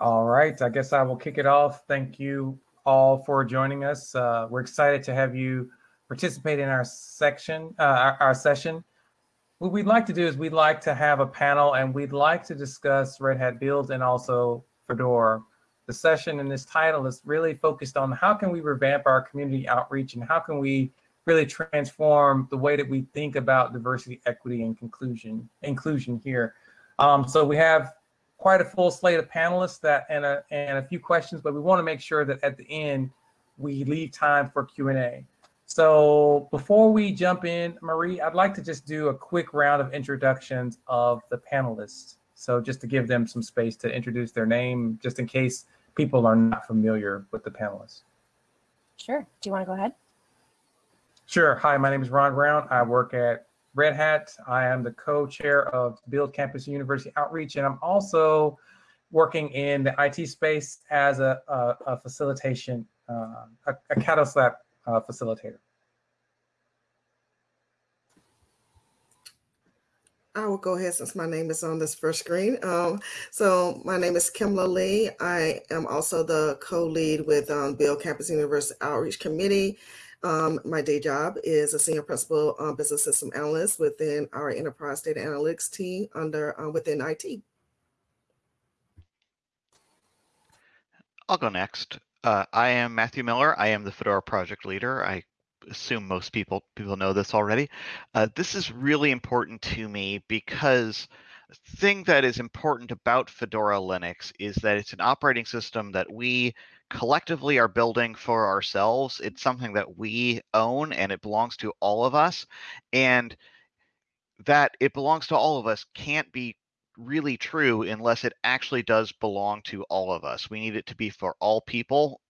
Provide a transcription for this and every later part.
All right, I guess I will kick it off. Thank you all for joining us. Uh, we're excited to have you participate in our section, uh, our, our, session. What we'd like to do is we'd like to have a panel and we'd like to discuss Red Hat Build and also Fedora. The session and this title is really focused on how can we revamp our community outreach and how can we really transform the way that we think about diversity, equity, and conclusion, inclusion here. Um, so we have quite a full slate of panelists that and a, and a few questions, but we want to make sure that at the end we leave time for Q&A. So before we jump in, Marie, I'd like to just do a quick round of introductions of the panelists. So just to give them some space to introduce their name, just in case people are not familiar with the panelists. Sure. Do you want to go ahead? Sure. Hi, my name is Ron Brown. I work at Red Hat. I am the co-chair of Build Campus University Outreach, and I'm also working in the IT space as a, a, a facilitation, uh, a, a Catalyst Lab uh, facilitator. I will go ahead since my name is on this first screen. Um, so my name is Kimla Lee. I am also the co-lead with um, Build Campus University Outreach Committee um, my day job is a senior principal um, business system analyst within our enterprise data analytics team under uh, within IT. I'll go next. Uh, I am Matthew Miller. I am the Fedora project leader. I assume most people people know this already. Uh, this is really important to me because the thing that is important about Fedora Linux is that it's an operating system that we collectively are building for ourselves. It's something that we own and it belongs to all of us. And that it belongs to all of us can't be really true unless it actually does belong to all of us. We need it to be for all people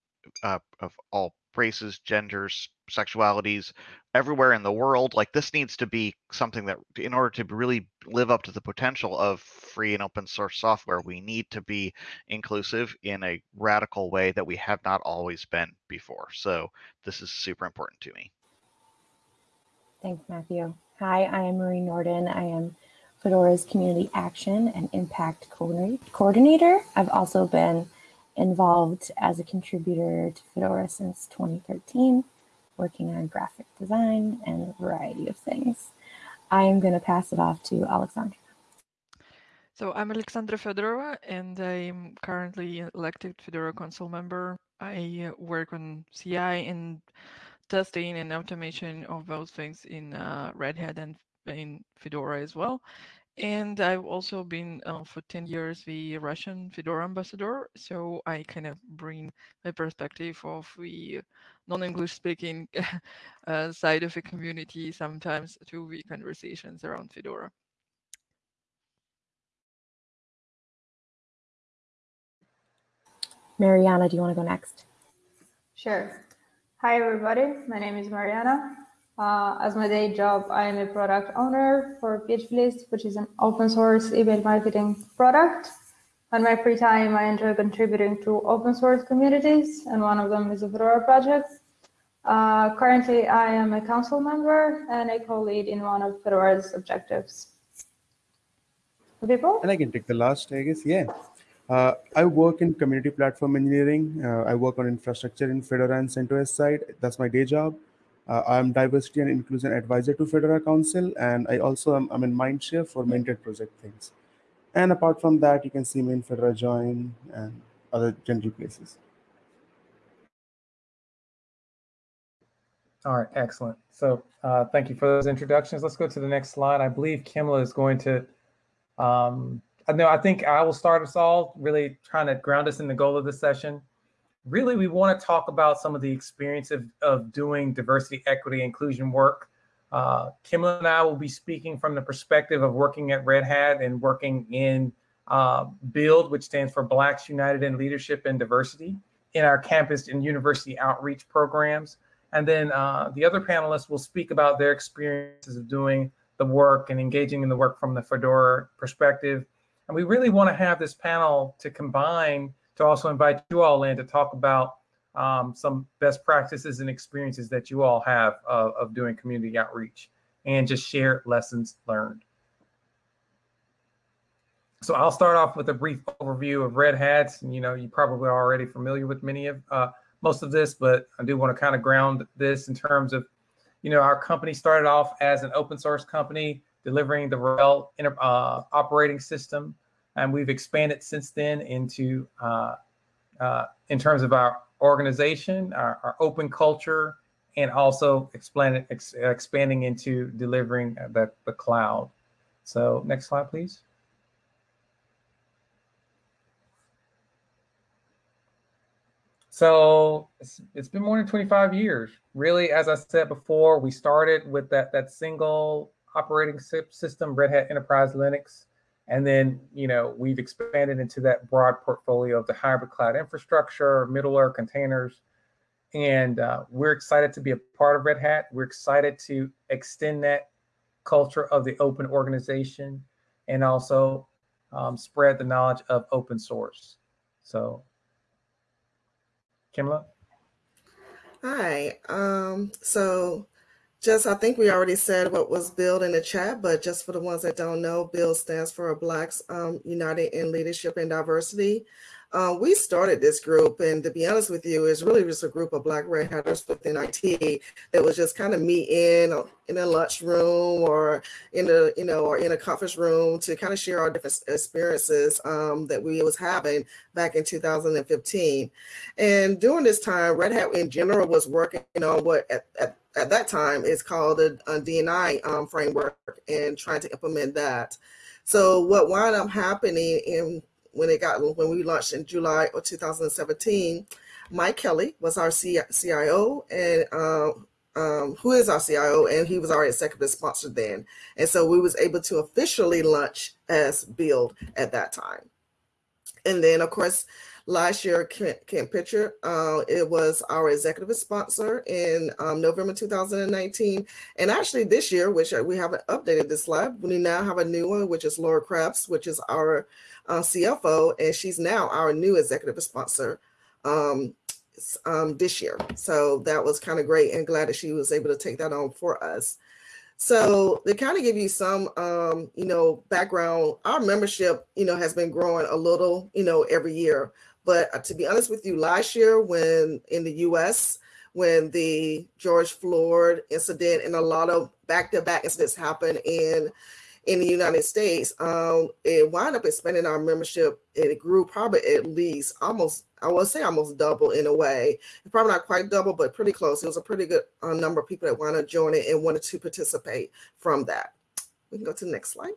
uh, of all races, genders, sexualities, everywhere in the world. Like this needs to be something that, in order to really live up to the potential of free and open source software, we need to be inclusive in a radical way that we have not always been before. So this is super important to me. Thanks, Matthew. Hi, I am Marie Nordin. I am Fedora's Community Action and Impact Coordinator. I've also been involved as a contributor to Fedora since 2013 working on graphic design and a variety of things. I am going to pass it off to Alexandra. So I'm Alexandra Fedorova, and I'm currently elected Fedora Council member. I work on CI and testing and automation of those things in uh, Red Hat and in Fedora as well. And I've also been uh, for 10 years the Russian Fedora ambassador. So I kind of bring my perspective of the non-English speaking uh, side of the community sometimes to the conversations around Fedora. Mariana, do you want to go next? Sure. Hi, everybody. My name is Mariana. Uh, as my day job, I am a product owner for PHPList, which is an open source email marketing product. On my free time, I enjoy contributing to open source communities, and one of them is the Fedora project. Uh, currently, I am a council member and a co-lead in one of Fedora's objectives. People? And I can take the last, I guess. Yeah. Uh, I work in community platform engineering. Uh, I work on infrastructure in Fedora and CentOS side. That's my day job. Uh, I'm diversity and inclusion advisor to Fedora Council, and I also am I'm in Mindshare for Minted project things. And apart from that, you can see me in Fedora Join and other general places. All right, excellent. So uh, thank you for those introductions. Let's go to the next slide. I believe Kimla is going to, um, no, I think I will start us all really trying to ground us in the goal of the session really we want to talk about some of the experience of, of doing diversity, equity, inclusion work. Uh, Kimla and I will be speaking from the perspective of working at Red Hat and working in uh, BUILD, which stands for Blacks United in Leadership and Diversity, in our campus and university outreach programs. And then uh, the other panelists will speak about their experiences of doing the work and engaging in the work from the Fedora perspective. And we really want to have this panel to combine to also invite you all in to talk about um, some best practices and experiences that you all have of, doing community outreach and just share lessons learned. so I'll start off with a brief overview of Red Hats. You know, you probably are already familiar with many of uh, most of this, but I do want to kind of ground this in terms of, you know, our company started off as an open source company delivering the RHEL uh, operating system, and we've expanded since then into, uh, uh, in terms of our organization, our, our open culture, and also expand, ex, expanding into delivering the, the cloud. So next slide, please. So it's, it's been more than 25 years. Really, as I said before, we started with that, that single operating system, Red Hat Enterprise Linux. And then, you know, we've expanded into that broad portfolio of the hybrid cloud infrastructure, middleware containers. And uh, we're excited to be a part of Red Hat. We're excited to extend that culture of the open organization and also um, spread the knowledge of open source. So Kimla? Hi. Um, so just, I think we already said what was BUILD in the chat, but just for the ones that don't know, BUILD stands for Blacks um, United in Leadership and Diversity. Uh, we started this group, and to be honest with you, it's really just a group of Black Red Hatters within IT that was just kind of meeting in a lunch room or in a you know or in a conference room to kind of share our different experiences um, that we was having back in 2015. And during this time, Red Hat in general was working on what at, at, at that time is called a, a DNI um, framework and trying to implement that. So what wound up happening in when it got when we launched in July of 2017, Mike Kelly was our CIO and uh, um, who is our CIO, and he was our executive sponsor then. And so we was able to officially launch as Build at that time. And then, of course, last year, Camp Pitcher, uh, it was our executive sponsor in um, November 2019. And actually this year, which we haven't updated this slide, we now have a new one, which is Laurie Krebs, which is our uh, CFO, and she's now our new executive sponsor um, um, this year. So that was kind of great and glad that she was able to take that on for us. So to kind of give you some, um, you know, background, our membership, you know, has been growing a little, you know, every year. But uh, to be honest with you, last year when in the U.S., when the George Floyd incident and a lot of back-to-back incidents happened in in the United States, um, it wound up expanding our membership. It grew probably at least almost, I would say almost double in a way. Probably not quite double, but pretty close. It was a pretty good uh, number of people that wanted to join it and wanted to participate from that. We can go to the next slide.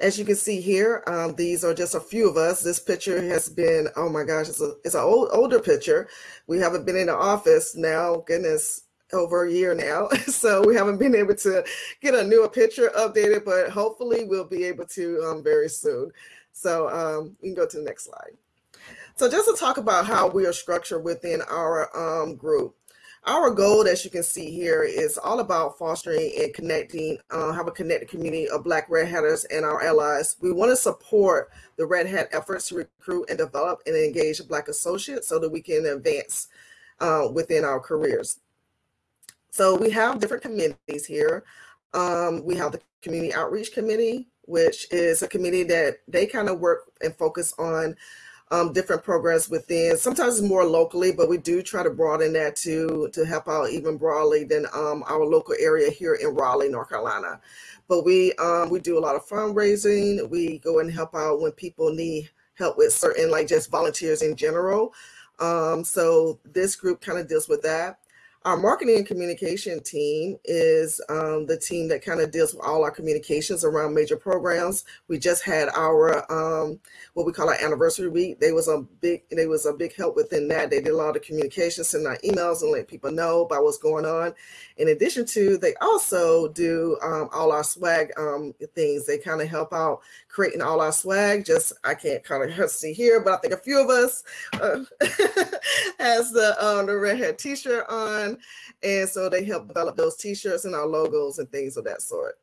As you can see here, um, these are just a few of us. This picture has been, oh my gosh, it's, a, it's an old, older picture. We haven't been in the office now, goodness, over a year now. So we haven't been able to get a newer picture updated, but hopefully we'll be able to um, very soon. So um, you can go to the next slide. So just to talk about how we are structured within our um, group. Our goal, as you can see here, is all about fostering and connecting, uh, have a connected community of Black Red Hatters and our allies. We want to support the Red Hat efforts to recruit and develop and engage Black associates so that we can advance uh, within our careers. So we have different committees here. Um, we have the Community Outreach Committee, which is a committee that they kind of work and focus on um, different programs within, sometimes more locally, but we do try to broaden that to, to help out even broadly than um, our local area here in Raleigh, North Carolina. But we, um, we do a lot of fundraising. We go and help out when people need help with certain, like just volunteers in general. Um, so this group kind of deals with that. Our marketing and communication team is um, the team that kind of deals with all our communications around major programs. We just had our um, what we call our anniversary week. They was a big they was a big help within that. They did a lot of communication, sending out emails and let people know about what's going on. In addition to, they also do um, all our swag um, things. They kind of help out creating all our swag. Just I can't kind of see here, but I think a few of us uh, has the um, the red hat T-shirt on, and so they help develop those T-shirts and our logos and things of that sort.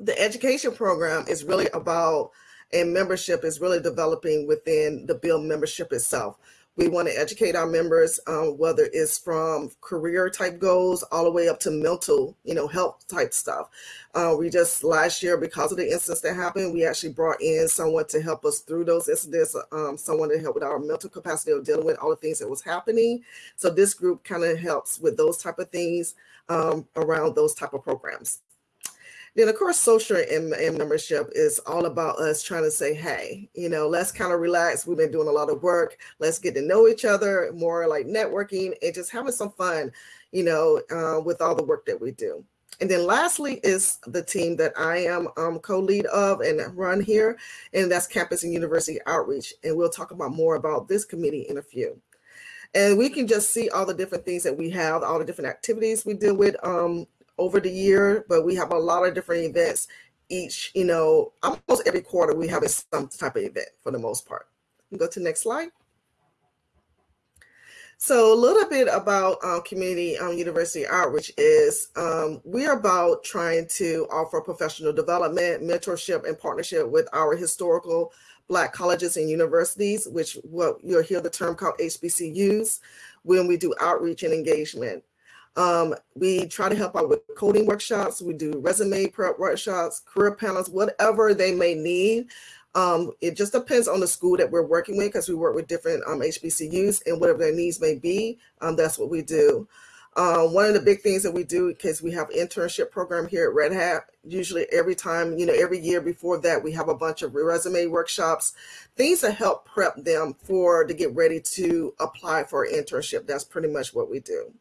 The education program is really about and membership is really developing within the BUILD membership itself. We want to educate our members, um, whether it's from career type goals all the way up to mental, you know, health type stuff. Uh, we just last year, because of the incidents that happened, we actually brought in someone to help us through those incidents, um, someone to help with our mental capacity of dealing with all the things that was happening. So this group kind of helps with those type of things um, around those type of programs. Then, of course, social and, and, membership is all about us trying to say, hey, you know, let's kind of relax. We've been doing a lot of work. Let's get to know each other, more like networking and just having some fun, you know, uh, with all the work that we do. And then lastly is the team that I am um, co-lead of and run here, and that's Campus and University Outreach. And we'll talk about more about this committee in a few. And we can just see all the different things that we have, all the different activities we deal with um, over the year, but we have a lot of different events each, you know, almost every quarter we have some type of event for the most part. Go to next slide. So a little bit about um, community um, university outreach is um, we're about trying to offer professional development, mentorship, and partnership with our historical Black colleges and universities, which what you'll hear the term called HBCUs when we do outreach and engagement. Um, we try to help out with coding workshops. We do resume prep workshops, career panels, whatever they may need. Um, it just depends on the school that we're working with because we work with different um, HBCUs and whatever their needs may be, um, that's what we do. Uh, one of the big things that we do because we have internship program here at Red Hat. Usually every time, you know, every year before that, we have a bunch of resume workshops, things to help prep them for to get ready to apply for internship. That's pretty much what we do.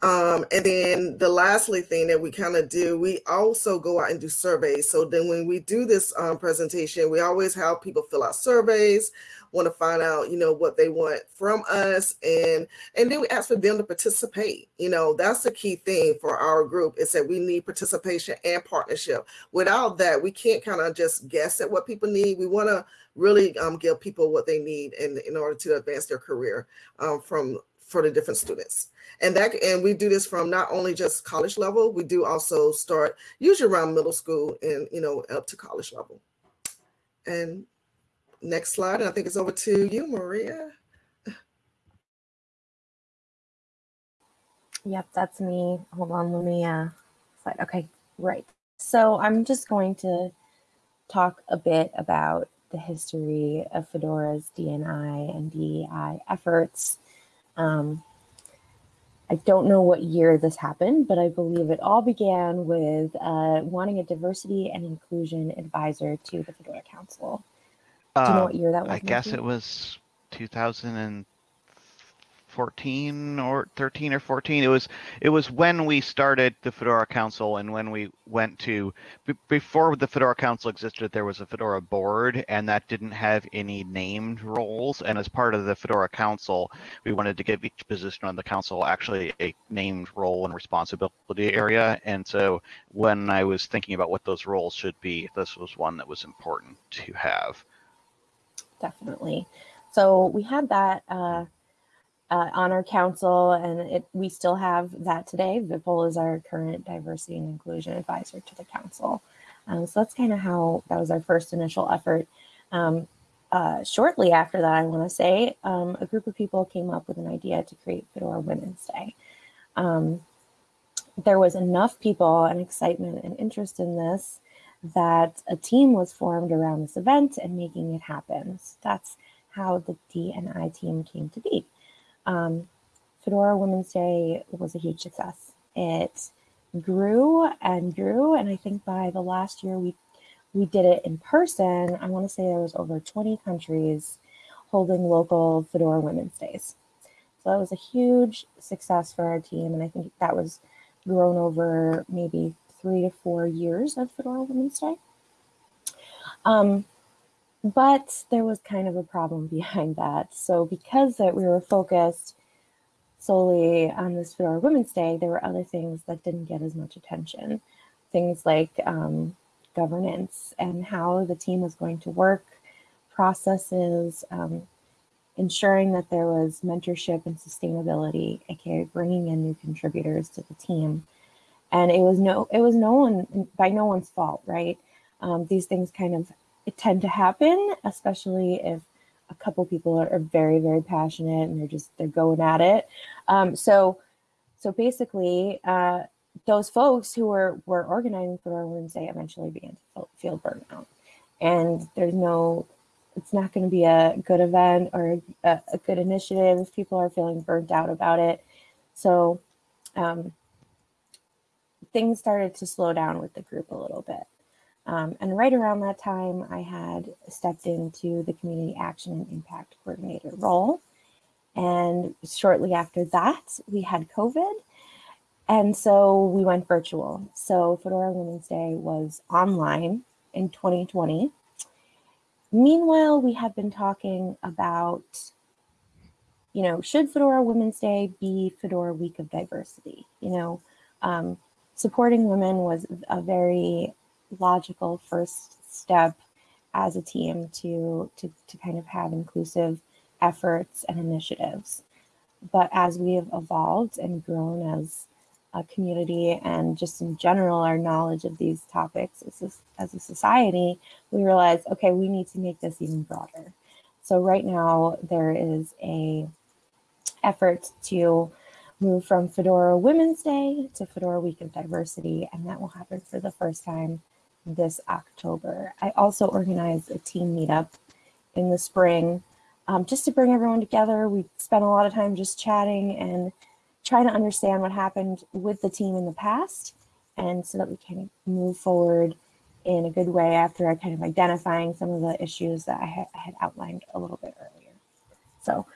Um, and then the lastly thing that we kind of do, we also go out and do surveys. So then when we do this um, presentation, we always have people fill out surveys, want to find out, you know, what they want from us. And, and then we ask for them to participate. You know, that's the key thing for our group is that we need participation and partnership. Without that, we can't kind of just guess at what people need. We want to really um, give people what they need in, in order to advance their career um, from for the different students. And that and we do this from not only just college level we do also start usually around middle school and you know up to college level. And next slide and i think it's over to you maria. Yep that's me. Hold on let me uh slide. Okay right. So i'm just going to talk a bit about the history of fedora's dni and dei efforts um, I don't know what year this happened, but I believe it all began with uh, wanting a diversity and inclusion advisor to the Fedora Council. Do you know what year that was? I guess it was 2000 14 or 13 or 14 it was it was when we started the fedora council and when we went to b- before the fedora council existed there was a fedora board and that didn't have any named roles. And as part of the fedora council we wanted to give each position on the council actually a named role and responsibility area. And so when i was thinking about what those roles should be this was one that was important to have. Definitely. So we had that uh, uh, on our council, and it, we still have that today. Vipul is our current diversity and inclusion advisor to the council. Um, so that's kind of how that was our first initial effort. Um, uh, shortly after that, I want to say, um, a group of people came up with an idea to create Fedora Women's Day. Um, there was enough people and excitement and interest in this that a team was formed around this event and making it happen. So that's how the DNI team came to be. Um, Fedora Women's Day was a huge success. It grew and grew, and I think by the last year we we did it in person. I want to say there was over 20 countries holding local Fedora Women's Days. So that was a huge success for our team, and I think that was grown over maybe three to four years of Fedora Women's Day. Um, but there was kind of a problem behind that. So because that we were focused solely on this Fedora Women's Day, there were other things that didn't get as much attention. Things like um, governance and how the team was going to work, processes, um, ensuring that there was mentorship and sustainability, aka bringing in new contributors to the team. And it was no, it was no one by no one's fault, right? Um, these things kind of tend to happen, especially if a couple people are, are, very, very passionate and they're just, they're going at it. Um, so, so basically, uh, those folks who were, were organizing Fedora Women's Day eventually began to feel burnout. And there's no, it's not going to be a good event or a, a, good initiative if people are feeling burnt out about it. So um, things started to slow down with the group a little bit. Um, and right around that time, I had stepped into the community action and impact coordinator role. And shortly after that, we had COVID. And so we went virtual. So Fedora Women's Day was online in 2020. Meanwhile, we have been talking about, you know, should Fedora Women's Day be Fedora Week of Diversity? You know, um, supporting women was a very logical first step as a team to, to, to kind of have inclusive efforts and initiatives. But as we have evolved and grown as a community and just in general, our knowledge of these topics as a, as a society, we realize, okay, we need to make this even broader. So right now there is a effort to move from Fedora Women's Day to Fedora Week of Diversity, and that will happen for the first time this October. I also organized a team meetup in the spring um, just to bring everyone together. We spent a lot of time just chatting and trying to understand what happened with the team in the past and so that we can move forward in a good way after kind of identifying some of the issues that I, ha I had outlined a little bit earlier. So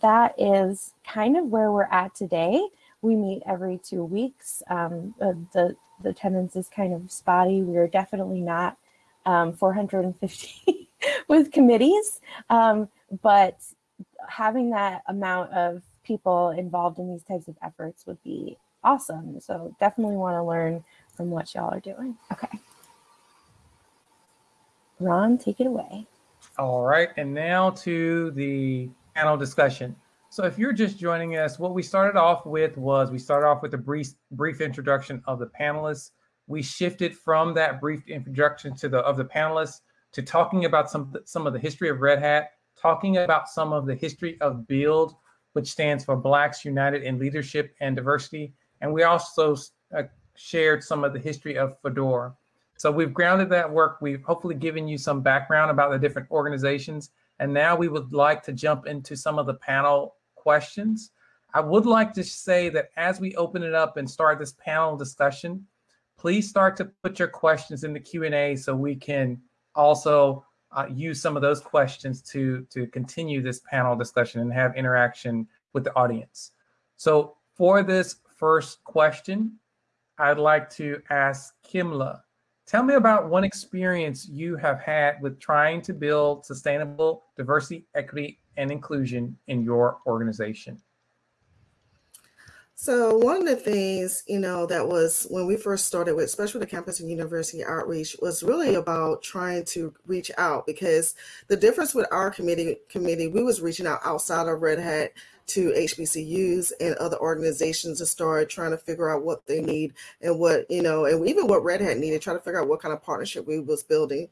that is kind of where we're at today. We meet every two weeks. Um, the the attendance is kind of spotty. We are definitely not um, 450 with committees, um, but having that amount of people involved in these types of efforts would be awesome. So definitely want to learn from what y'all are doing. Okay. Ron, take it away. All right, and now to the panel discussion. So if you're just joining us, what we started off with was we started off with a brief brief introduction of the panelists. We shifted from that brief introduction to the of the panelists to talking about some some of the history of Red Hat, talking about some of the history of Build, which stands for Blacks United in Leadership and Diversity, and we also uh, shared some of the history of Fedora. So we've grounded that work. We've hopefully given you some background about the different organizations, and now we would like to jump into some of the panel questions. I would like to say that as we open it up and start this panel discussion, please start to put your questions in the Q&A so we can also uh, use some of those questions to, to continue this panel discussion and have interaction with the audience. So for this first question, I'd like to ask Kimla, tell me about one experience you have had with trying to build sustainable diversity, equity, and inclusion in your organization? So one of the things, you know, that was when we first started with, especially the campus and university outreach, was really about trying to reach out because the difference with our committee committee, we was reaching out outside of Red Hat to HBCUs and other organizations to start trying to figure out what they need and what, you know, and even what Red Hat needed, try to figure out what kind of partnership we was building.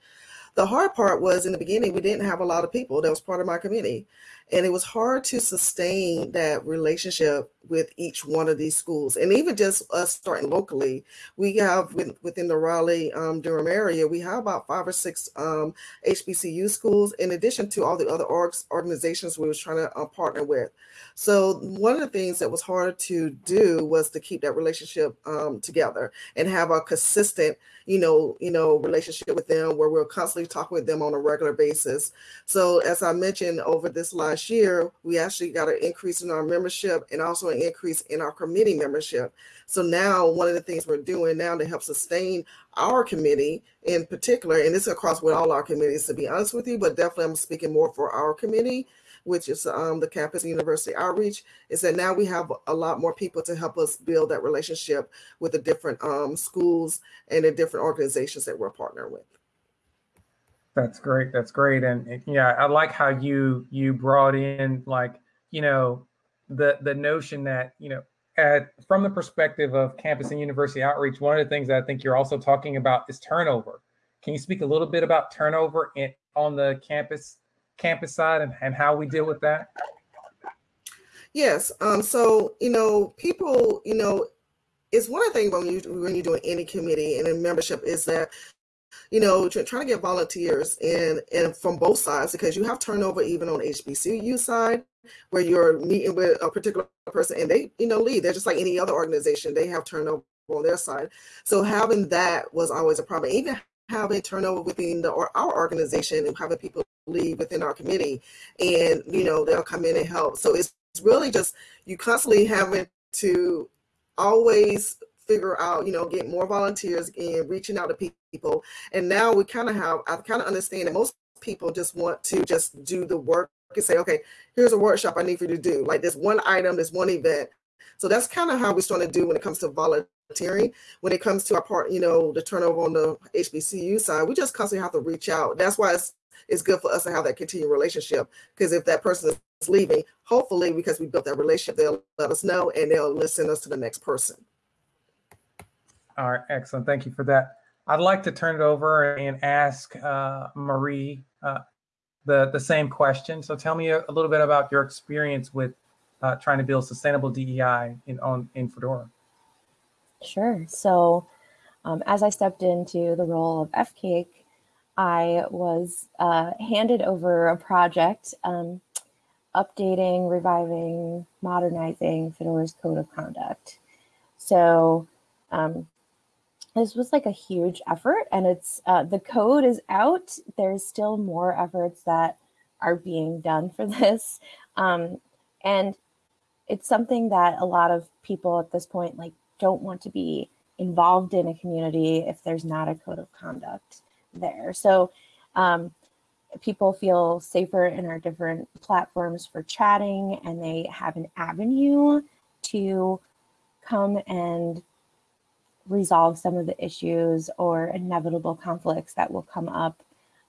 The hard part was in the beginning, we didn't have a lot of people that was part of my committee. And it was hard to sustain that relationship with each one of these schools. And even just us starting locally, we have within the Raleigh um, Durham area, we have about five or six um, HBCU schools, in addition to all the other orgs, organizations we was trying to uh, partner with. So one of the things that was hard to do was to keep that relationship um, together and have a consistent, you know, you know, relationship with them where we're constantly talking with them on a regular basis. So as I mentioned over this last year, we actually got an increase in our membership and also an increase in our committee membership. So now one of the things we're doing now to help sustain our committee in particular, and this is across with all our committees to be honest with you, but definitely I'm speaking more for our committee, which is um, the campus university outreach, is that now we have a lot more people to help us build that relationship with the different um, schools and the different organizations that we're partnering with. That's great. That's great. And yeah, I like how you you brought in like, you know, the the notion that, you know, at, from the perspective of campus and university outreach, one of the things that I think you're also talking about is turnover. Can you speak a little bit about turnover in, on the campus campus side and, and how we deal with that? Yes. Um, so, you know, people, you know, it's one thing when you when you're doing any committee and a membership is that you know trying to get volunteers and and from both sides because you have turnover even on HBCU side where you're meeting with a particular person and they you know leave. They're just like any other organization. They have turnover on their side. So having that was always a problem. Even having turnover within the or our organization and having people leave within our committee and you know they'll come in and help. So it's really just you constantly having to always figure out, you know, get more volunteers and reaching out to people. And now we kind of have, I kind of understand that most people just want to just do the work and say, okay, here's a workshop I need for you to do. Like this one item, this one event. So that's kind of how we're starting to do when it comes to volunteering. When it comes to our part, you know, the turnover on the HBCU side, we just constantly have to reach out. That's why it's it's good for us to have that continued relationship. Because if that person is leaving, hopefully because we built that relationship, they'll let us know and they'll listen us to the next person. All right, excellent. Thank you for that. I'd like to turn it over and ask uh, Marie uh, the, the same question. So tell me a, a, little bit about your experience with uh, trying to build sustainable DEI in, on, in Fedora. Sure. So um, as I stepped into the role of FCAIC, I was uh, handed over a project um, updating, reviving, modernizing Fedora's code of conduct. So um, this was like a huge effort and it's uh, the code is out. There's still more efforts that are being done for this. Um, and it's something that a lot of people at this point like don't want to be involved in a community if there's not a code of conduct there. So um, people feel safer in our different platforms for chatting and they have an avenue to come and resolve some of the issues or inevitable conflicts that will come up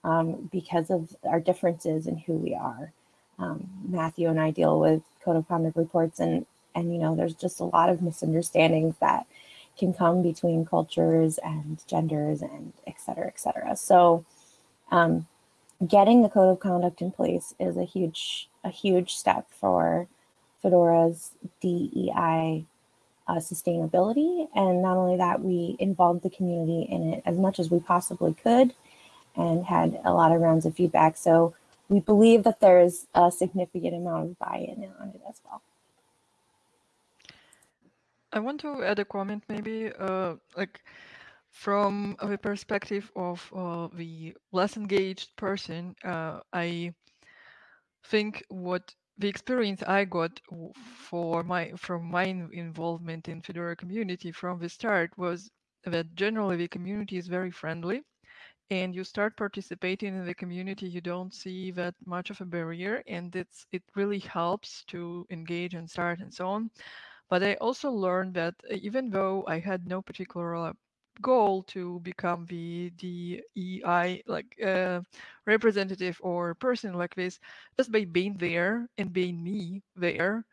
um, because of our differences in who we are. Um, Matthew and I deal with code of conduct reports and and you know there's just a lot of misunderstandings that can come between cultures and genders and et cetera, et cetera. So um, getting the code of conduct in place is a huge, a huge step for Fedora's DEI uh, sustainability. And not only that, we involved the community in it as much as we possibly could and had a lot of rounds of feedback. So we believe that there's a significant amount of buy-in on it as well. I want to add a comment maybe, uh, like from the perspective of uh, the less engaged person, uh, I think what the experience I got for my from my involvement in Fedora community from the start was that generally the community is very friendly and you start participating in the community you don't see that much of a barrier and it's it really helps to engage and start and so on. But I also learned that uh, even though I had no particular goal to become the DEI like uh, representative or person like this, just by being there and being me there,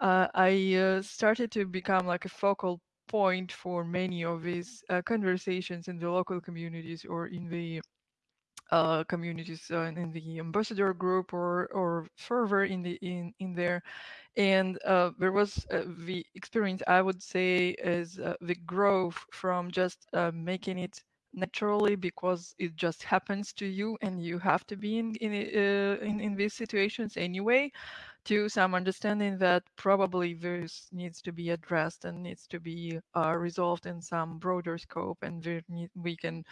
uh, I uh, started to become like a focal point for many of these uh, conversations in the local communities or in the uh, communities uh, in the ambassador group or or further in the in in there. And uh, there was uh, the experience i would say is uh, the growth from just uh, making it naturally because it just happens to you and you have to be in in in, in these situations anyway to some understanding that probably this needs to be addressed and needs to be uh, resolved in some broader scope and we, need, we can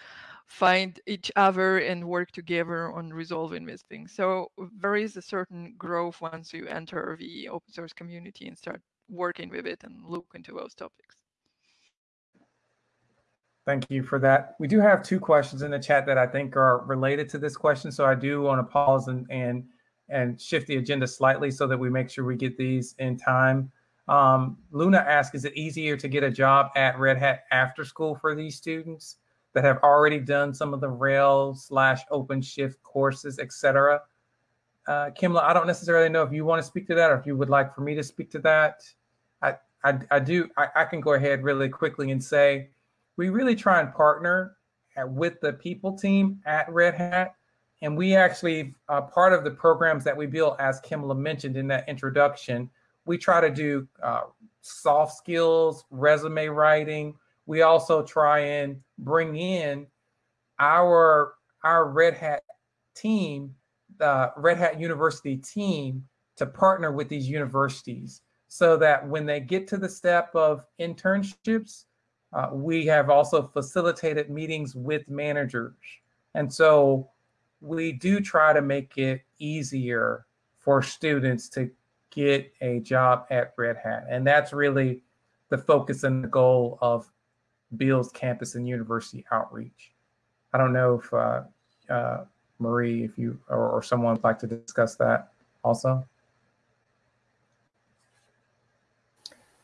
find each other and work together on resolving these things. So there is a certain growth once you enter the open source community and start working with it and look into those topics. Thank you for that. We do have two questions in the chat that I think are related to this question. So I do want to pause and, and and shift the agenda slightly so that we make sure we get these in time. Um, Luna asked, is it easier to get a job at Red Hat after school for these students that have already done some of the RHEL slash OpenShift courses, etc.? Uh, Kimla, I don't necessarily know if you want to speak to that or if you would like for me to speak to that. I, I, I do, I, I can go ahead really quickly and say, we really try and partner with the people team at Red Hat and we actually, uh, part of the programs that we build, as Kimla mentioned in that introduction, we try to do uh, soft skills, resume writing. We also try and bring in our our Red Hat team, the Red Hat University team, to partner with these universities so that when they get to the step of internships, uh, we have also facilitated meetings with managers. And so we do try to make it easier for students to get a job at Red Hat. And that's really the focus and the goal of BUILD's campus and university outreach. I don't know if uh, uh, Marie, if you or, or someone would like to discuss that also.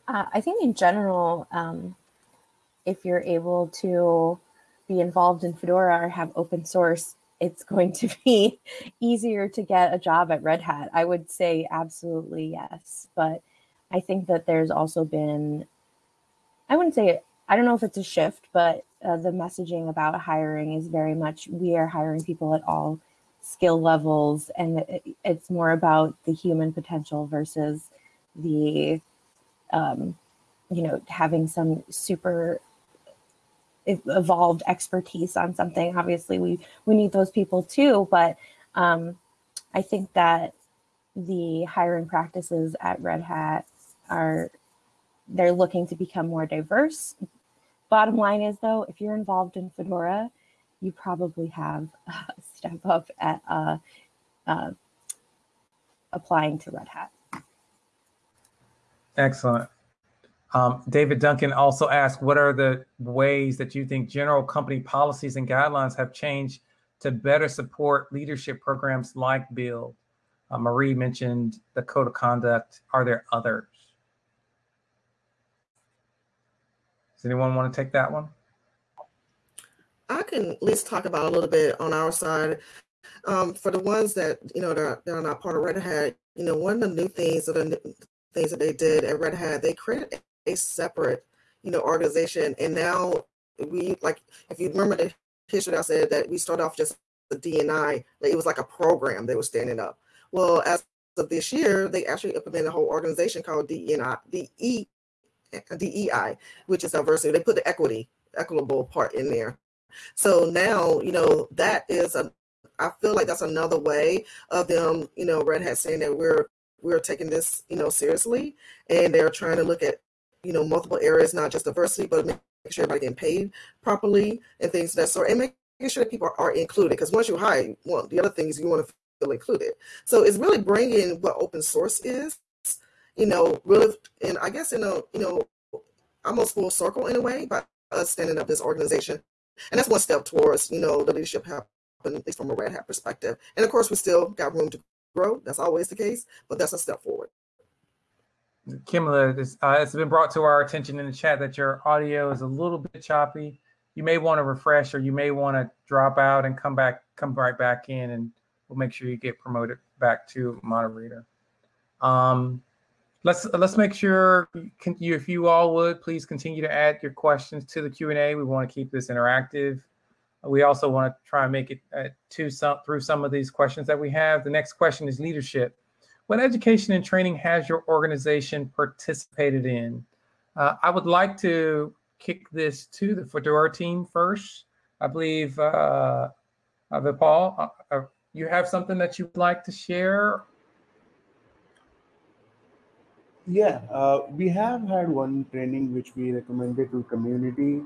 Uh, I think in general, um, if you're able to be involved in Fedora or have open source, it's going to be easier to get a job at Red Hat. I would say absolutely yes. But I think that there's also been, I wouldn't say, I don't know if it's a shift, but uh, the messaging about hiring is very much we are hiring people at all skill levels. And it, it's more about the human potential versus the, um, you know, having some super evolved expertise on something. Obviously, we we need those people too, but um, I think that the hiring practices at Red Hat are they're looking to become more diverse. Bottom line is though, if you're involved in Fedora, you probably have a step up at uh, uh, applying to Red Hat. Excellent. Um, David Duncan also asked, what are the ways that you think general company policies and guidelines have changed to better support leadership programs like Build? Uh, Marie mentioned the code of conduct. Are there others? Does anyone want to take that one? I can at least talk about a little bit on our side. Um, for the ones that, you know, that are, that are not part of Red Hat, you know, one of the new things or the things that they did at Red Hat, they created a separate, you know, organization. And now we like, if you remember the history, I said that we started off just the DNI, like it was like a program they were standing up. Well, as of this year, they actually implemented a whole organization called DEI, DE, DEI, which is diversity. They put the equity, equitable part in there. So now, you know, that is a, I feel like that's another way of them, you know, Red Hat saying that we're we're taking this, you know, seriously, and they're trying to look at you know, multiple areas, not just diversity, but making sure everybody getting paid properly and things of that sort, and making sure that people are, included. Because once you hire, well, the other things you want to feel included. So it's really bringing what open source is, you know, really, and I guess in a, you know, almost full circle in a way by us standing up this organization. And that's one step towards, you know, the leadership happen, at least from a Red Hat perspective. And of course, we still got room to grow. That's always the case, but that's a step forward. Kimla, this, uh, it's been brought to our attention in the chat that your audio is a little bit choppy. You may want to refresh or you may want to drop out and come back, come right back in and we'll make sure you get promoted back to moderator. Um, let's let's make sure you, if you all would, please continue to add your questions to the Q&A. We want to keep this interactive. We also want to try and make it uh, to some through some of these questions that we have. The next question is leadership. What education and training has your organization participated in? Uh, I would like to kick this to the Fedora team first. I believe, uh, uh, Vipal, uh, uh, you have something that you'd like to share? Yeah, uh, we have had one training which we recommended to community,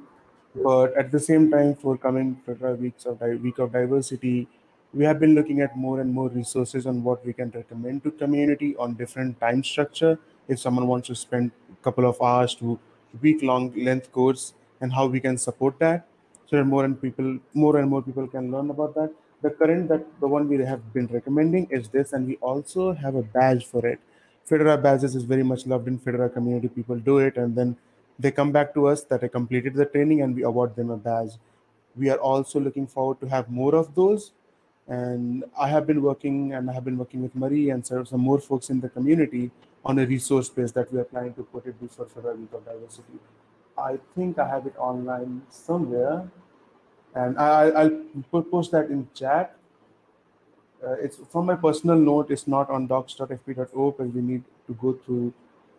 but at the same time, for coming Fedora weeks of week of diversity, we have been looking at more and more resources on what we can recommend to community on different time structure. If someone wants to spend a couple of hours to week long length course and how we can support that. So that more and people more and more people can learn about that. The current that the one we have been recommending is this and we also have a badge for it. Fedora badges is very much loved in fedora community. People do it and then they come back to us that they completed the training and we award them a badge. We are also looking forward to have more of those and I have been working and I have been working with Marie and some more folks in the community on a resource base that we are planning to put it before Fedora Week of Diversity. I think I have it online somewhere and I, will post that in chat. uh, it's from my personal note, it's not on docs.fp.o because we need to go through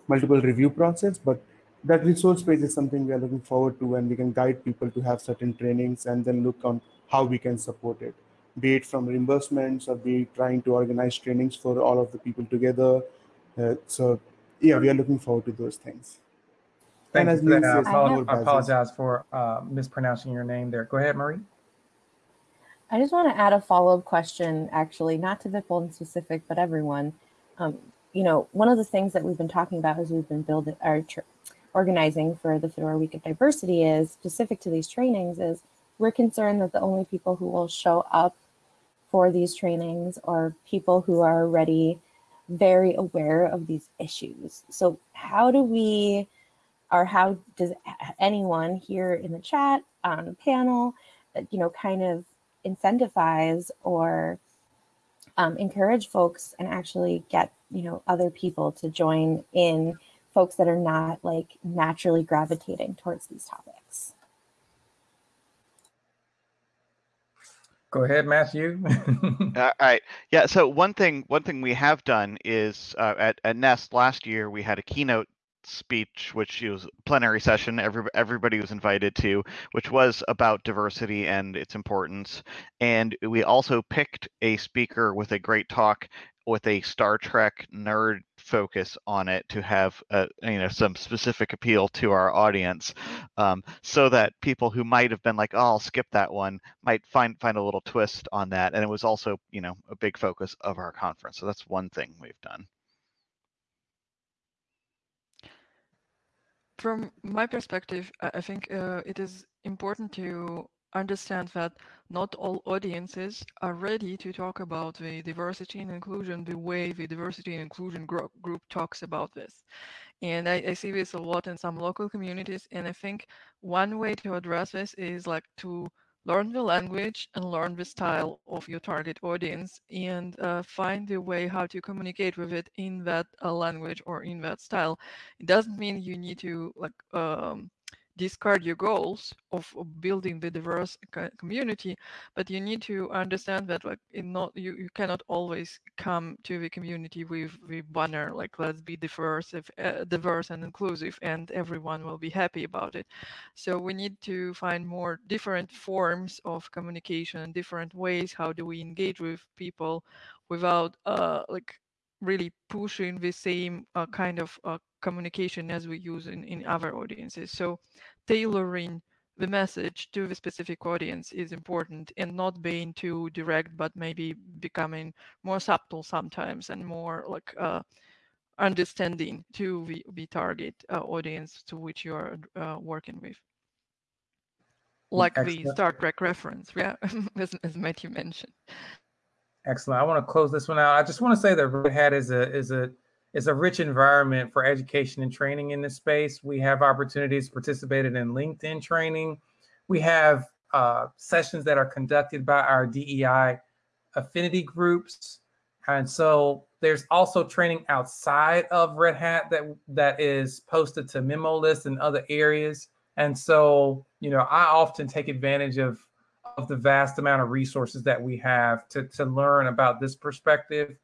multiple review process, but that resource page is something we are looking forward to and we can guide people to have certain trainings and then look on how we can support it, be it from reimbursements or be trying to organize trainings for all of the people together. Uh, so yeah, we are looking forward to those things. Thank And you as for that. I says, I apologize for uh, mispronouncing your name there. Go ahead, Marie. I just want to add a follow-up question, actually, not to Vipul in specific, but everyone. Um, you know, one of the things that we've been talking about as we've been building our tr- organizing for the Fedora Week of Diversity is specific to these trainings is we're concerned that the only people who will show up for these trainings are people who are already very aware of these issues. So how do we, or how does anyone here in the chat, on the panel, uh, you know, kind of incentivize or um, encourage folks and actually get you know other people to join in folks that are not like naturally gravitating towards these topics Go ahead, Matthew. All right. Yeah. So one thing, one thing we have done is uh, at, at Nest last year we had a keynote speech, which was plenary session. Every, everybody was invited to, which was about diversity and its importance. And we also picked a speaker with a great talk with a Star Trek nerd focus on it to have uh, you know some specific appeal to our audience, um, so that people who might have been like, "Oh, I'll skip that one," might find find a little twist on that. And it was also you know a big focus of our conference. So that's one thing we've done. From my perspective, I I think uh, it is important to understand that not all audiences are ready to talk about the diversity and inclusion the way the diversity and inclusion group, group talks about this. And I, I see this a lot in some local communities. And I think one way to address this is like to learn the language and learn the style of your target audience and uh, find the way how to communicate with it in that uh, language or in that style. It doesn't mean you need to like um, discard your goals of, of building the diverse community but you need to understand that like not you, you cannot always come to the community with the banner like let's be diverse if, uh, diverse and inclusive and everyone will be happy about it. So we need to find more different forms of communication different ways how do we engage with people without uh like really pushing the same uh, kind of uh, communication as we use in, in other audiences so tailoring the message to the specific audience is important and not being too direct but maybe becoming more subtle sometimes and more like uh, understanding to the, the target uh, audience to which you are uh, working with like the star trek reference yeah as, as matthew mentioned Excellent. I want to close this one out. I just want to say that Red Hat is a is a is a rich environment for education and training in this space. We have opportunities participated in LinkedIn training. We have uh, sessions that are conducted by our DEI affinity groups, and so there's also training outside of Red Hat that that is posted to memo lists and other areas. And so, you know, I often take advantage of of the vast amount of resources that we have to, to learn about this perspective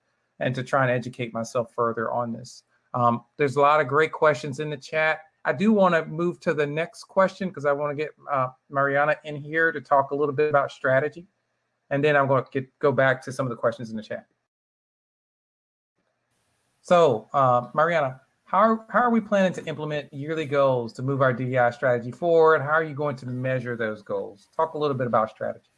and to try and educate myself further on this. Um, there's a lot of great questions in the chat. I do want to move to the next question because I want to get uh, Mariana in here to talk a little bit about strategy. And then I'm going to go back to some of the questions in the chat. So, uh, Mariana, how are, how are we planning to implement yearly goals to move our DEI strategy forward? How are you going to measure those goals? Talk a little bit about strategy.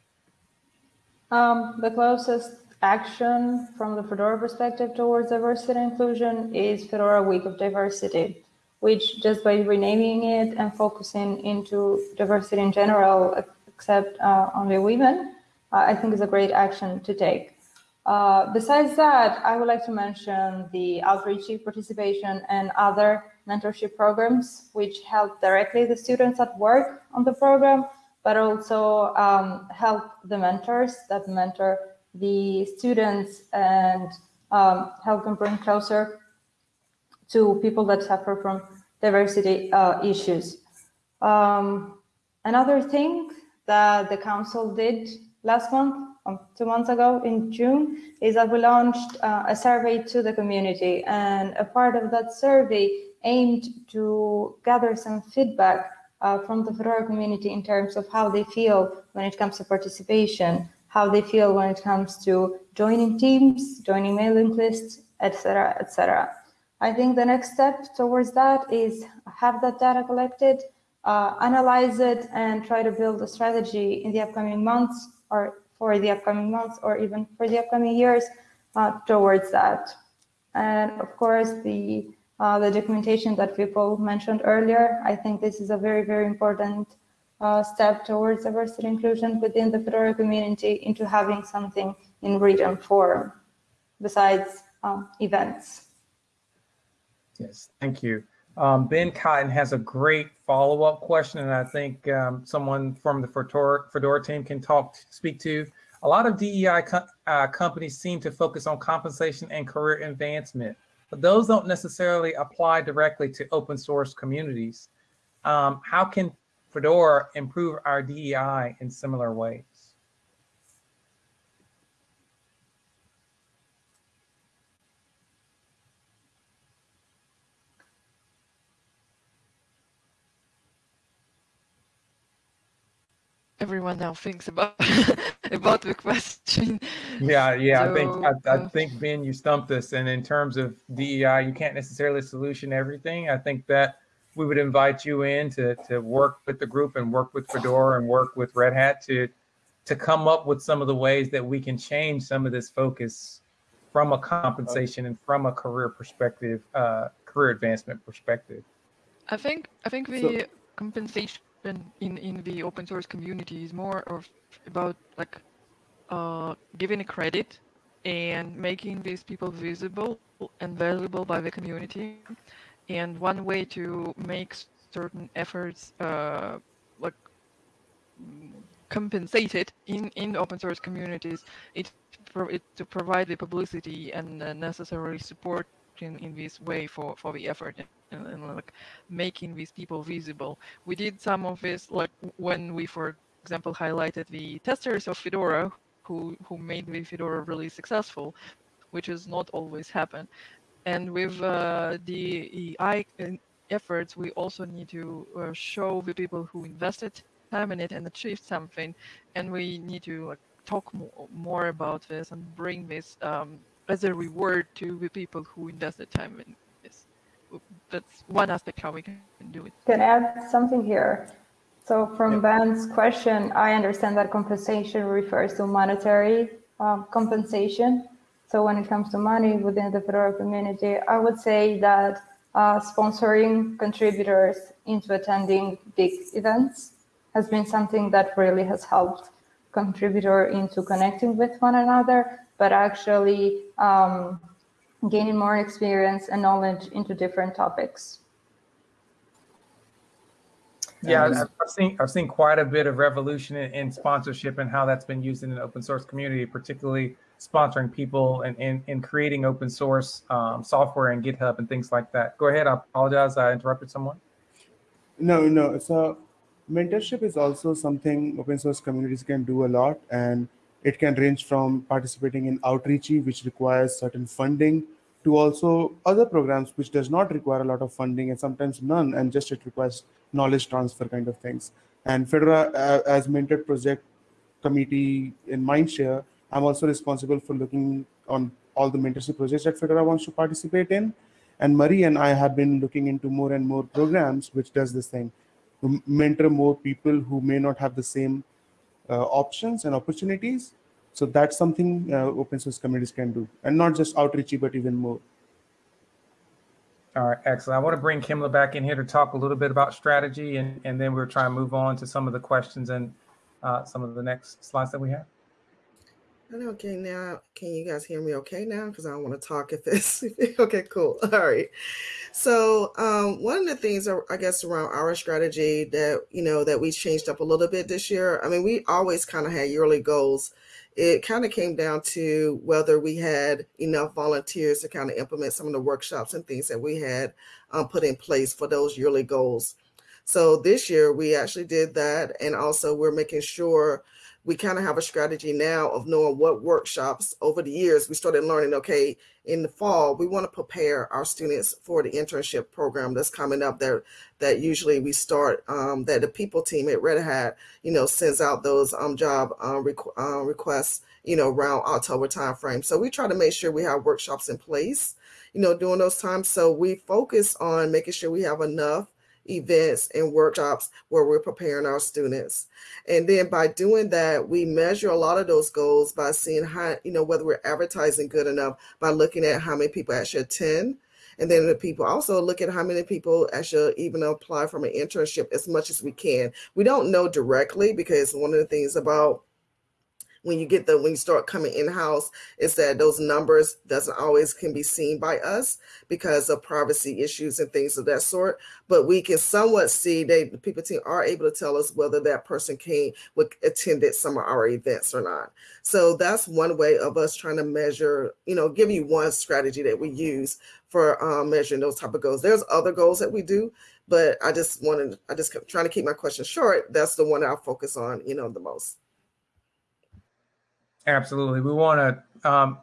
Um, the closest action from the Fedora perspective towards diversity and inclusion is Fedora Week of Diversity, which just by renaming it and focusing into diversity in general, except uh, only women, uh, I think is a great action to take. Uh, besides that, I would like to mention the Outreachy participation and other mentorship programs, which help directly the students at work on the program, but also um, help the mentors that mentor the students and um, help them bring closer to people that suffer from diversity uh, issues. Um, another thing that the council did last month um, two months ago in June is that we launched uh, a survey to the community and a part of that survey aimed to gather some feedback uh, from the Fedora community in terms of how they feel when it comes to participation, how they feel when it comes to joining teams, joining mailing lists, etc., etc. I think the next step towards that is have that data collected, uh, analyze it, and try to build a strategy in the upcoming months or for the upcoming months or even for the upcoming years uh, towards that. And of course, the uh, the documentation that people mentioned earlier, I think this is a very, very important uh, step towards diversity inclusion within the Fedora community into having something in written form besides um, events. Yes, thank you. Um, ben Cotton has a great follow-up question, and I think um, someone from the Fedora, Fedora team can talk, speak to. A lot of DEI co uh, companies seem to focus on compensation and career advancement, but those don't necessarily apply directly to open source communities. Um, how can Fedora improve our DEI in similar ways? everyone now thinks about about the question. Yeah, yeah. So, I think I, I, uh, think Ben, you stumped us. And in terms of DEI, you can't necessarily solution everything. I think that we would invite you in to to work with the group and work with Fedora and work with Red Hat to to come up with some of the ways that we can change some of this focus from a compensation and from a career perspective, uh, career advancement perspective. I think I think the so, compensation in in the open source community is more of about like uh, giving a credit and making these people visible and valuable by the community. And one way to make certain efforts uh, like compensated in in open source communities, it, it to provide the publicity and uh, necessary support in, in this way for, for the effort and, and, like making these people visible. We did some of this like when we, for example, highlighted the testers of Fedora who, who made the Fedora really successful, which has not always happened. And with uh, the EI efforts, we also need to uh, show the people who invested time in it and achieved something. And we need to talk more, more about this and bring this um, as a reward to the people who invested time in this. That's one aspect how we can do it. Can I add something here? So from Ben's question, I understand that compensation refers to monetary um, compensation. So when it comes to money within the Fedora community, I would say that uh, sponsoring contributors into attending big events has been something that really has helped contributor into connecting with one another but actually um, gaining more experience and knowledge into different topics. Yeah, I've, I've seen I've seen quite a bit of revolution in, in, sponsorship and how that's been used in the open source community, particularly sponsoring people and in, in, creating open source um, software and GitHub and things like that. Go ahead. I apologize. I interrupted someone. No, no. So mentorship is also something open source communities can do a lot. And it can range from participating in outreachy, which requires certain funding, to also other programs which does not require a lot of funding and sometimes none, and just it requires knowledge transfer kind of things. And Fedora, uh, as mentored project committee in Mindshare, I'm also responsible for looking on all the mentorship projects that Fedora wants to participate in. And Marie and I have been looking into more and more programs which does this thing, mentor more people who may not have the same uh, options and opportunities. So that's something uh, open source communities can do, and not just outreachy, but even more. All right, excellent. I want to bring Kimla back in here to talk a little bit about strategy, and, and then we'll try and move on to some of the questions and uh, some of the next slides that we have. Okay, now can you guys hear me okay now? Because I don't want to talk if it's okay, cool. All right. So um, one of the things I guess around our strategy that you know that we changed up a little bit this year. I mean, we always kind of had yearly goals. It kind of came down to whether we had enough volunteers to kind of implement some of the workshops and things that we had um, put in place for those yearly goals. So this year we actually did that, and also we're making sure we kind of have a strategy now of knowing what workshops over the years we started learning okay in the fall we want to prepare our students for the internship program that's coming up there that usually we start um, that the people team at red hat you know sends out those um, job uh, requ- uh, requests you know around october timeframe. So we try to make sure we have workshops in place you know during those times. So we focus on making sure we have enough events and workshops where we're preparing our students. And then by doing that, we measure a lot of those goals by seeing how, you know, whether we're advertising good enough by looking at how many people actually attend. And then the people also look at how many people actually even apply from an internship as much as we can. We don't know directly because one of the things about when you get the when you start coming in house is that those numbers doesn't always can be seen by us because of privacy issues and things of that sort. But we can somewhat see they the people team are able to tell us whether that person came with attended some of our events or not. So that's one way of us trying to measure you know give you one strategy that we use for um, measuring those type of goals. There's other goals that we do but i just wanted i just trying to keep my question short. That's the one I'll focus on you know the most Absolutely. We want to, um,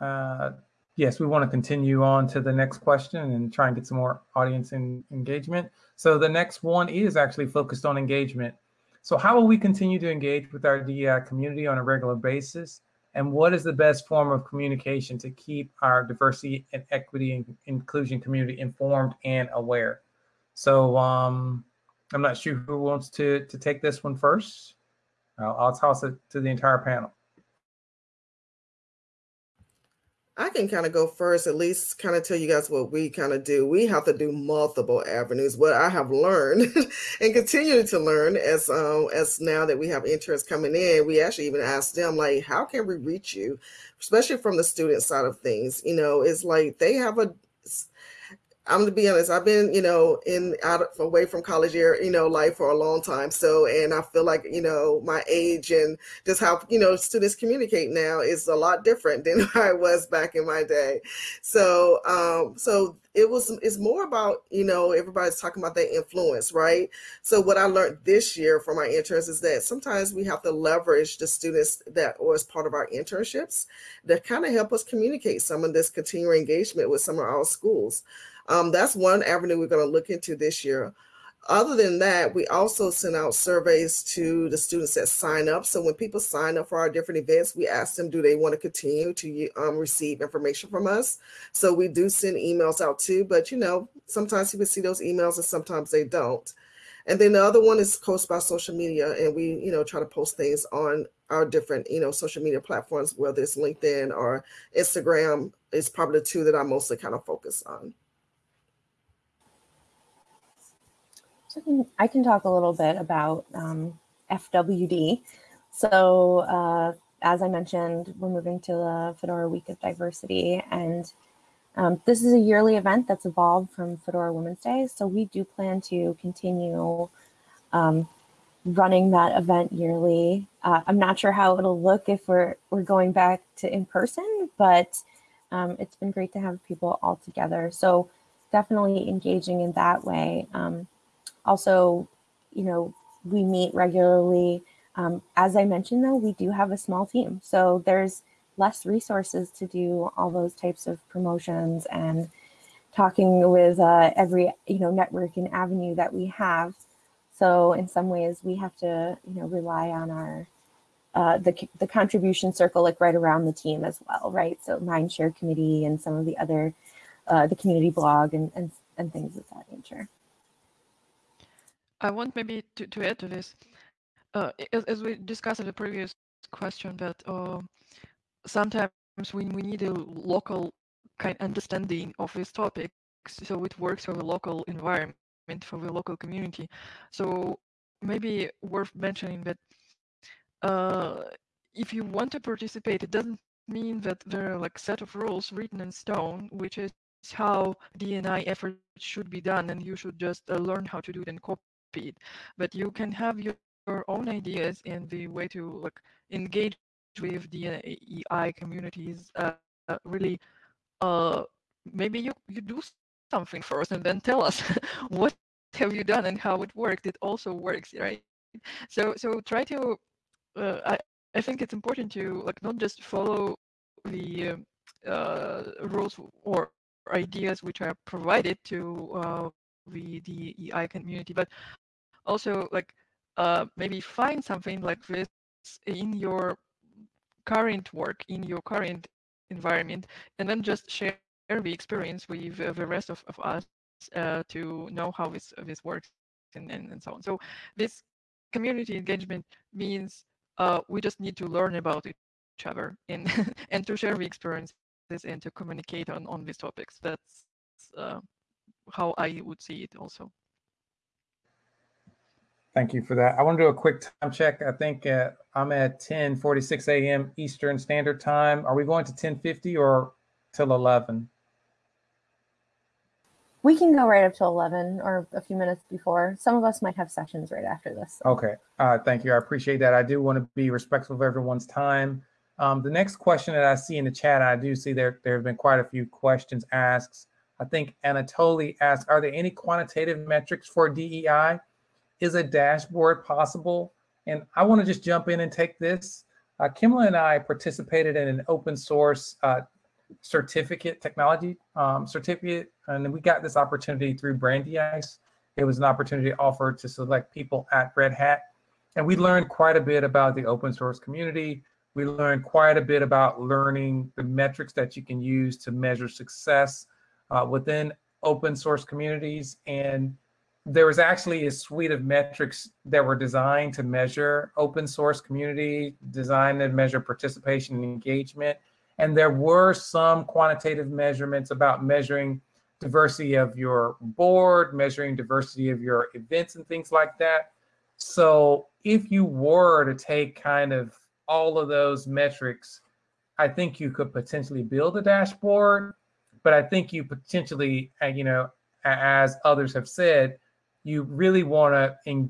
uh, yes, we want to continue on to the next question and try and get some more audience in, engagement. So the next one is actually focused on engagement. So how will we continue to engage with our DEI community on a regular basis? And what is the best form of communication to keep our diversity and equity and inclusion community informed and aware? So um, I'm not sure who wants to, to take this one first. I'll, I'll toss it to the entire panel. I can kind of go first, at least kind of tell you guys what we kind of do. We have to do multiple avenues. What I have learned and continue to learn as um, as now that we have interns coming in, we actually even ask them like, how can we reach you, especially from the student side of things. You know, it's like they have a I'm gonna be honest. I've been, you know, in out away from college year, you know, life for a long time. So, and I feel like, you know, my age and just how you know students communicate now is a lot different than I was back in my day. So, um, so it was it's more about you know everybody's talking about their influence, right? So, what I learned this year from my interns is that sometimes we have to leverage the students that was part of our internships that kind of help us communicate some of this continuing engagement with some of our schools. Um, that's one avenue we're going to look into this year. Other than that, we also send out surveys to the students that sign up. So when people sign up for our different events, we ask them, do they want to continue to um, receive information from us? So we do send emails out too, but you know, sometimes people see those emails and sometimes they don't. And then the other one is post by social media, and we, you know, try to post things on our different, you know, social media platforms, whether it's LinkedIn or Instagram. Is probably the two that I mostly kind of focus on. So I can, I can talk a little bit about um, FWD. So uh, as I mentioned, we're moving to the Fedora Week of Diversity, and um, this is a yearly event that's evolved from Fedora Women's Day. So we do plan to continue um, running that event yearly. Uh, I'm not sure how it'll look if we're we're going back to in person, but um, it's been great to have people all together. So definitely engaging in that way. Um, also, you know, we meet regularly. Um, as I mentioned, though, we do have a small team. So there's less resources to do all those types of promotions and talking with uh, every, you know, network and avenue that we have. So in some ways, we have to, you know, rely on our uh, the, the contribution circle like right around the team as well, right? So Mindshare Committee and some of the other, uh, the community blog and, and, and things of that nature. I want maybe to, to add to this, uh, as, as, we discussed in the previous question, that uh, sometimes we, we need a local kind of understanding of these topics, so it works for the local environment, for the local community. So maybe worth mentioning that uh, if you want to participate, it doesn't mean that there are like set of rules written in stone, which is how DNI efforts should be done, and you should just uh, learn how to do it and copy speed, but you can have your, your own ideas in the way to like engage with the AI communities. Uh, uh, really, uh, maybe you you do something first and then tell us what have you done and how it worked. It also works, right? So so try to uh, I, I think it's important to like not just follow the um, uh, rules or ideas which are provided to uh, the DEI community, but also like uh, maybe find something like this in your current work, in your current environment, and then just share the experience with uh, the rest of, of us uh, to know how this this works and, and, and so on. So this community engagement means uh, we just need to learn about each other and and to share the experiences and to communicate on on these topics. That's uh, how I would see it also. Thank you for that. I want to do a quick time check. I think uh, I'm at 10:46 a.m. Eastern Standard Time. Are we going to 10:50 or till 11? We can go right up to 11 or a few minutes before. Some of us might have sessions right after this. so- Okay. Uh, thank you. I appreciate that. I do want to be respectful of everyone's time. Um, the next question that I see in the chat, I do see there there have been quite a few questions asked. I think Anatoly asked, "Are there any quantitative metrics for DEI? Is a dashboard possible?" And I want to just jump in and take this. Uh, Kimla and I participated in an open source uh, certificate technology um, certificate, and we got this opportunity through Brandeis. It was an opportunity offered to select people at Red Hat, and we learned quite a bit about the open source community. We learned quite a bit about learning the metrics that you can use to measure success uh, within open source communities. And there was actually a suite of metrics that were designed to measure open source community, designed to measure participation and engagement. And there were some quantitative measurements about measuring diversity of your board, measuring diversity of your events and things like that. So if you were to take kind of all of those metrics, I think you could potentially build a dashboard. But I think you potentially, uh, you know, as others have said, you really want to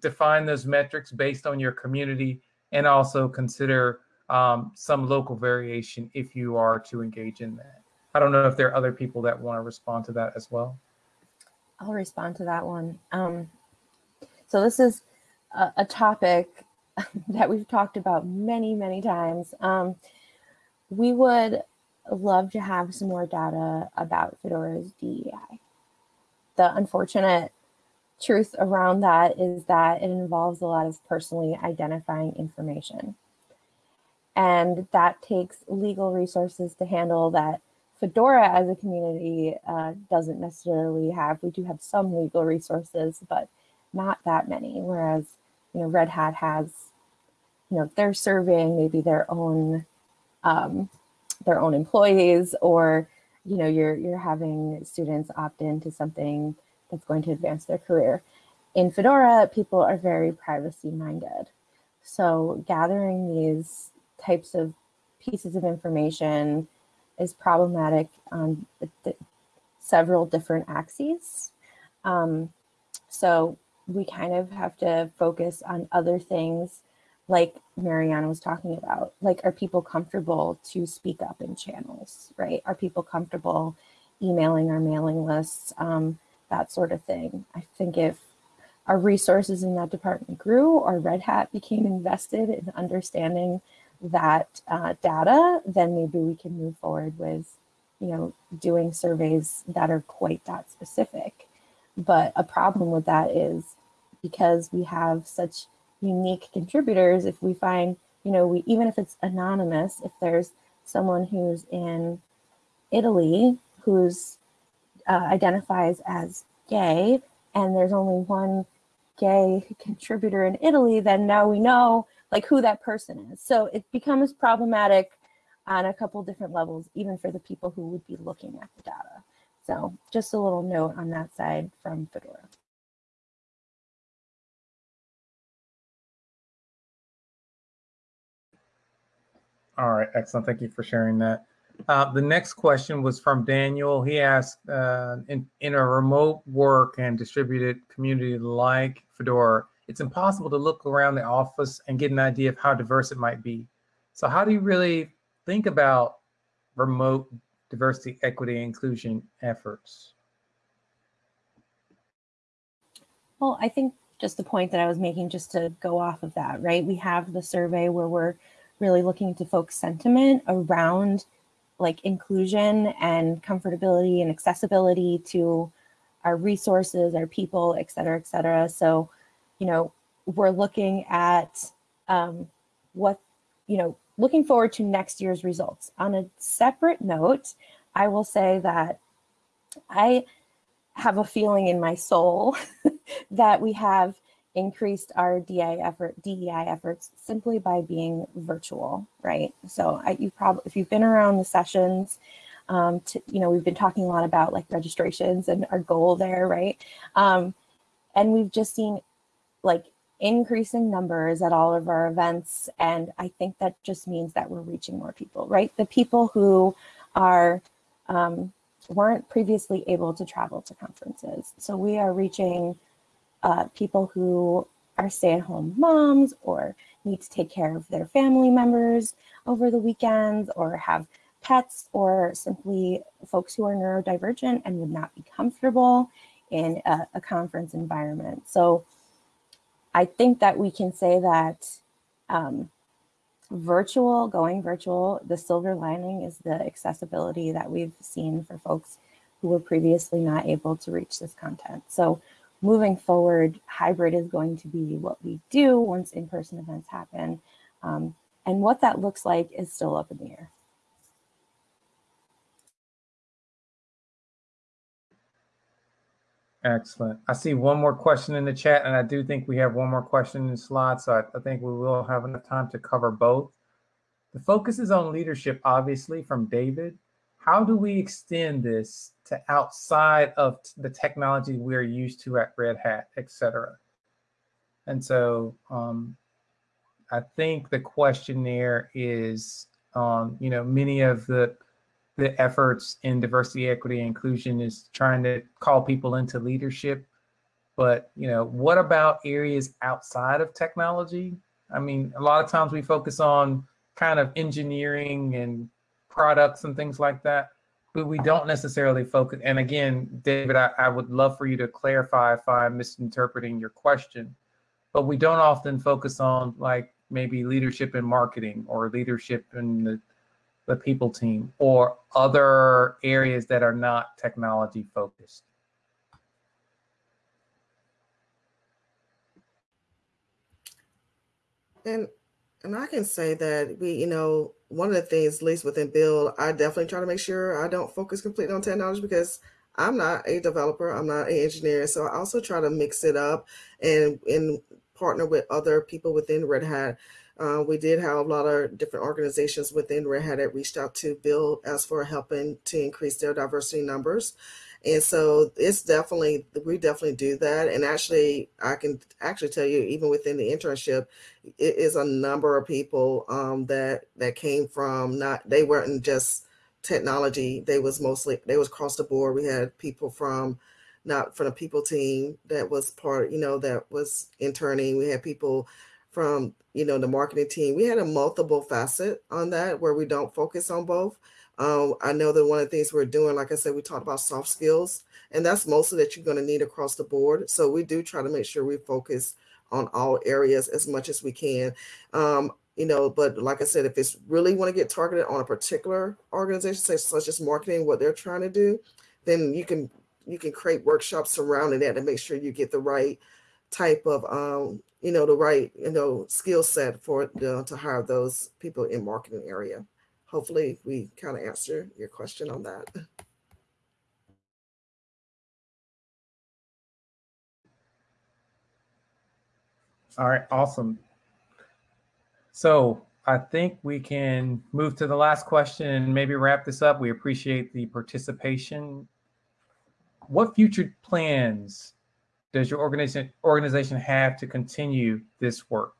define those metrics based on your community and also consider um, some local variation if you are to engage in that. I don't know if there are other people that want to respond to that as well. I'll respond to that one. Um, so this is a, a topic that we've talked about many, many times. Um, we would love to have some more data about Fedora's DEI. The unfortunate truth around that is that it involves a lot of personally identifying information. And that takes legal resources to handle that Fedora as a community uh, doesn't necessarily have. We do have some legal resources, but not that many. Whereas, you know, Red Hat has, you know, they're serving maybe their own um, their own employees, or you know, you're you're having students opt into something that's going to advance their career. In Fedora, people are very privacy minded. So gathering these types of pieces of information is problematic on several different axes. Um, so we kind of have to focus on other things like Mariana was talking about. Like, are people comfortable to speak up in channels, right? Are people comfortable emailing our mailing lists, um, that sort of thing? I think if our resources in that department grew or Red Hat became invested in understanding that uh, data, then maybe we can move forward with, you know, doing surveys that are quite that specific. But a problem with that is because we have such unique contributors, if we find, you know, we even if it's anonymous, if there's someone who's in Italy who's uh, identifies as gay, and there's only one gay contributor in Italy, then now we know like who that person is. So it becomes problematic on a couple different levels, even for the people who would be looking at the data. So just a little note on that side from Fedora. All right, excellent. Thank you for sharing that. Uh, the next question was from Daniel. He asked, uh, in, in a remote work and distributed community like Fedora, it's impossible to look around the office and get an idea of how diverse it might be. So how do you really think about remote diversity, equity, inclusion efforts? Well, I think just the point that I was making, just to go off of that, right? We have the survey where we're really looking to folks' sentiment around like inclusion and comfortability and accessibility to our resources, our people, et cetera, et cetera. So, you know, we're looking at um, what, you know, looking forward to next year's results. On a separate note, I will say that I have a feeling in my soul that we have increased our DI effort, DEI efforts simply by being virtual, right? So I, you probably, if you've been around the sessions, um, to, you know, we've been talking a lot about like registrations and our goal there, right? Um, and we've just seen like increasing numbers at all of our events. And I think that just means that we're reaching more people, right? The people who are um, weren't previously able to travel to conferences. So we are reaching uh, people who are stay-at-home moms or need to take care of their family members over the weekends or have pets or simply folks who are neurodivergent and would not be comfortable in a, a conference environment. So I think that we can say that um, virtual, going virtual, the silver lining is the accessibility that we've seen for folks who were previously not able to reach this content. So moving forward, hybrid is going to be what we do once in-person events happen. Um, and what that looks like is still up in the air. Excellent. I see one more question in the chat, and I do think we have one more question in the slot, so I, I think we will have enough time to cover both. The focus is on leadership, obviously, from David. How do we extend this to outside of the technology we're used to at Red Hat, et cetera? And so um, I think the question there is, um, you know, many of the the efforts in diversity, equity, inclusion is trying to call people into leadership. But, you know, what about areas outside of technology? I mean, a lot of times we focus on kind of engineering and products and things like that, but we don't necessarily focus. And again, David, I, I would love for you to clarify if I'm misinterpreting your question, but we don't often focus on like maybe leadership in marketing or leadership in the the people team or other areas that are not technology focused? And and I can say that we, you know, one of the things, at least within BUILD, I definitely try to make sure I don't focus completely on technology because I'm not a developer, I'm not an engineer. So I also try to mix it up and and partner with other people within Red Hat uh, we did have a lot of different organizations within Red Hat that reached out to BUILD as for helping to increase their diversity numbers. And so it's definitely, we definitely do that. And actually, I can actually tell you, even within the internship, it is a number of people um, that that came from not, they weren't just technology. They was mostly, they was across the board. We had people from, not from the people team that was part, you know, that was interning. We had people from you know the marketing team we had a multiple facet on that where we don't focus on both um, i know that one of the things we're doing like i said we talked about soft skills and that's mostly that you're going to need across the board so we do try to make sure we focus on all areas as much as we can um, you know but like i said if it's really want to get targeted on a particular organization say such as marketing what they're trying to do then you can you can create workshops surrounding that to make sure you get the right type of um, you know, the right, you know, skill set for the, to hire those people in marketing area. Hopefully we kind of answer your question on that. All right, awesome. So I think we can move to the last question and maybe wrap this up. We appreciate the participation. What future plans does your organization organization have to continue this work?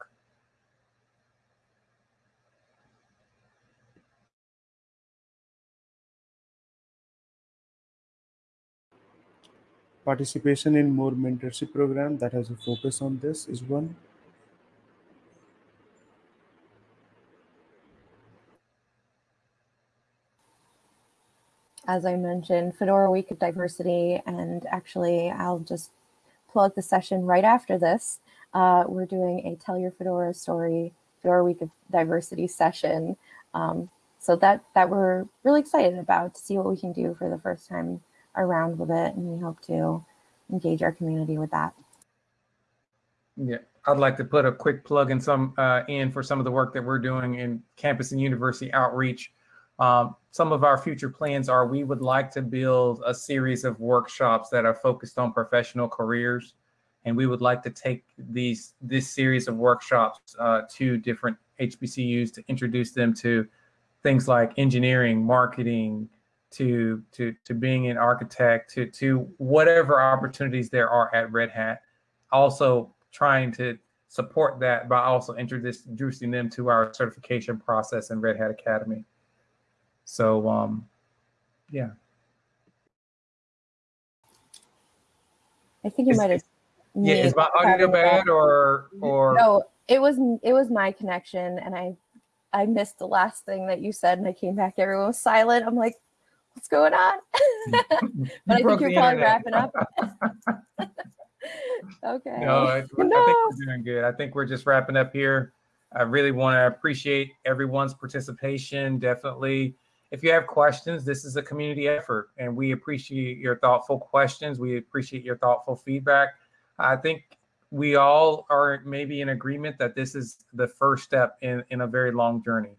Participation in more mentorship program that has a focus on this is one. As I mentioned, Fedora Week of Diversity, and actually I'll just plug the session right after this. Uh, we're doing a Tell Your Fedora Story Fedora Week of Diversity session. Um, so that that we're really excited about to see what we can do for the first time around with it, and we hope to engage our community with that. Yeah, I'd like to put a quick plug in some uh, in for some of the work that we're doing in campus and university outreach. Um, some of our future plans are we would like to build a series of workshops that are focused on professional careers. And we would like to take these this series of workshops uh, to different HBCUs to introduce them to things like engineering, marketing, to to to being an architect, to to whatever opportunities there are at Red Hat. Also trying to support that by also introducing them to our certification process in Red Hat Academy. So um, yeah. I think you Is- might have. Yeah, is my audio bad or or No, it was it was my connection, and I I missed the last thing that you said, and I came back. Everyone was silent. I'm like, what's going on? But I broke think you're probably wrapping up. okay. No, I, I think we're doing good. I think we're just wrapping up here. I really want to appreciate everyone's participation. Definitely. If you have questions, this is a community effort, and we appreciate your thoughtful questions. We appreciate your thoughtful feedback. I think we all are maybe in agreement that this is the first step in, in a very long journey.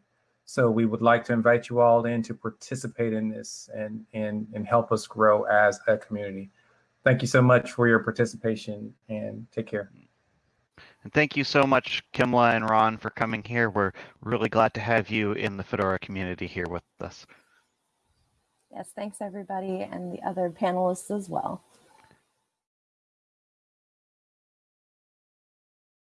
So we would like to invite you all in to participate in this and, and, and help us grow as a community. Thank you so much for your participation and take care. And thank you so much, Kimla and Ron, for coming here. We're really glad to have you in the Fedora community here with us. Yes, thanks everybody and the other panelists as well.